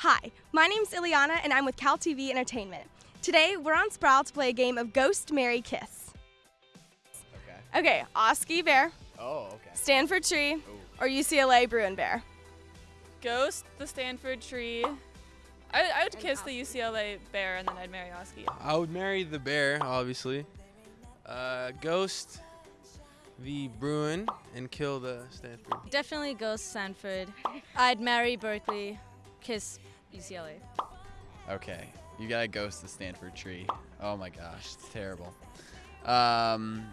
Hi, my name's Ileana and I'm with Cal TV Entertainment. Today we're on Sproul to play a game of Ghost, Marry, Kiss. Okay. Okay, Oski Bear, Oh, okay. Stanford Tree, Ooh. or UCLA Bruin Bear. Ghost, the Stanford tree. I, I would kiss the UCLA bear and then I'd marry Oski. I would marry the bear, obviously. Uh, ghost the Bruin and kill the Stanford. Definitely Ghost Stanford. I'd marry Berkeley, kiss UCLA. Okay. You gotta ghost the Stanford tree. Oh my gosh, it's terrible. Um,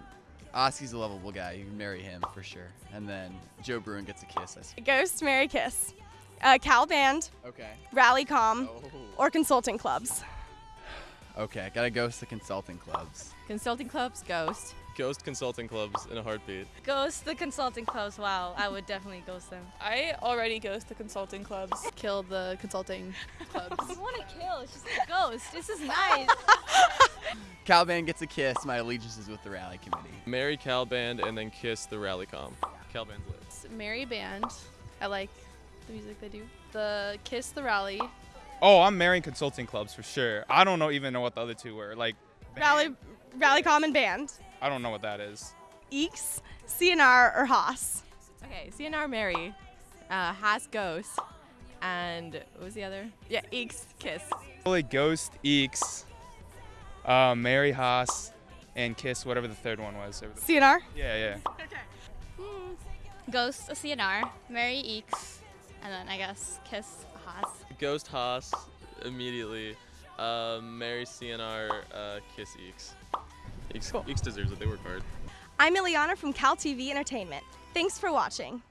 Oski's a lovable guy. You can marry him for sure. And then Joe Bruin gets a kiss. I see. Ghost, Marry, Kiss. Uh, Cal Band, Okay. Rally Com, Oh. or consulting clubs. Okay. Gotta ghost the consulting clubs. Consulting clubs, ghost. Ghost consulting clubs in a heartbeat. Ghost the consulting clubs. Wow, I would definitely ghost them. I already ghost the consulting clubs. Kill the consulting clubs. I want to kill. It's just a ghost. This is nice. Calban gets a kiss. My allegiance is with the rally committee. Marry Calband and then kiss the rally com. Calband's lit. It's Marry Band. I like the music they do. The Kiss the Rally. Oh, I'm marrying consulting clubs for sure. I don't know even know what the other two were. Like Rally, Rally Com and Band. I don't know what that is. EECS, CNR, or Haas. Okay, CNR Marry. Uh, Haas Ghost. And what was the other? Yeah, EECS Kiss. Probably Ghost, EECS, uh, Marry Haas, and Kiss, whatever the third one was. Over the- CNR? yeah, yeah. Okay. Ghost a CNR, Marry EECS, and then I guess Kiss Haas. Ghost Haas immediately. Uh, marry CNR, uh, kiss EECS. EECS deserves it. They work hard. I'm Ileana from Cal TV Entertainment. Thanks for watching.